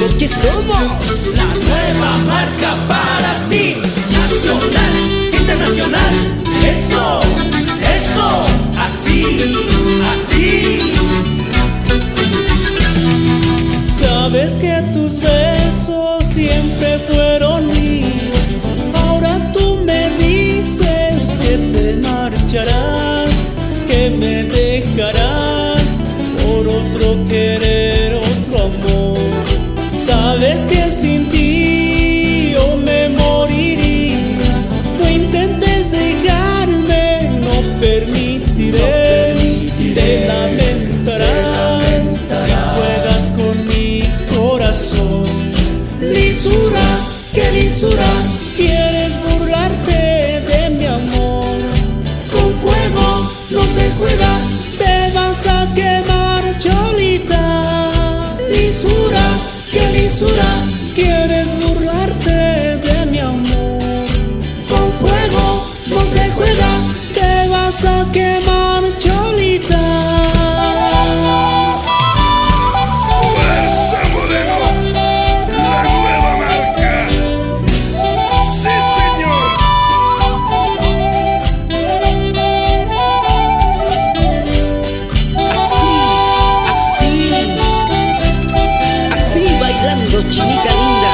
porque somos la nueva marca para ti. Nacional, internacional, eso, eso, así, así. Sabes que tus besos siempre fueron míos. Ahora tú me dices que te marcharás, que me dejarás por otro querer, amor. Sabes que sin ti yo me moriría. No intentes dejarme, no permitiré. Te lamentarás si juegas con mi corazón. Lisura, qué lisura, quieres burlarte de mi amor. Con fuego no se juega, te vas a quemar, quieres burlarte chinita linda.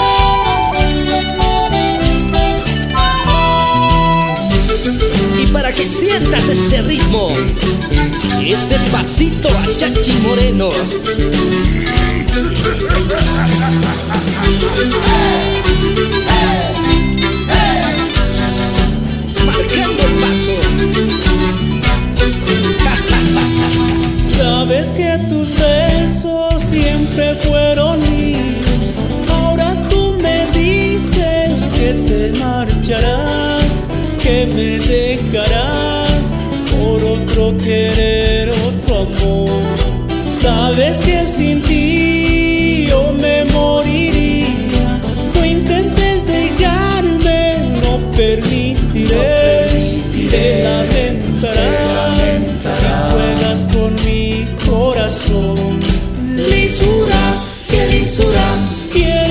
Y para que sientas este ritmo, ese pasito a Chachi Moreno. Marcando el paso. Sabes que tus besos siempre fueron me dejarás por otro querer, otro amor. Sabes que sin ti yo me moriría. No intentes dejarme, no permitiré. Te lamentarás si juegas con mi corazón. Lisura, qué lisura, quieres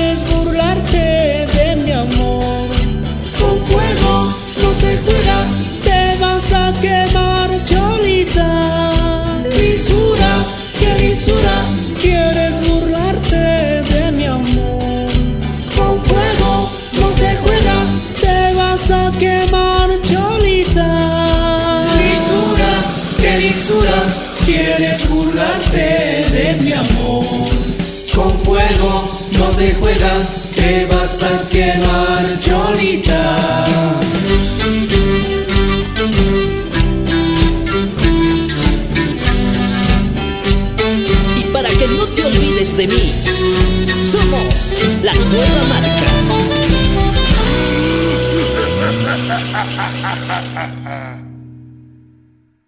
te vas a quemar, cholita. Lisura, qué lisura, quieres burlarte de mi amor. Con fuego no se juega, te vas a quemar, cholita. Lisura, qué lisura, quieres burlarte de mi amor. Con fuego no se juega, te vas a quemar, cholita. Y para que no te olvides de mí, somos la nueva marca.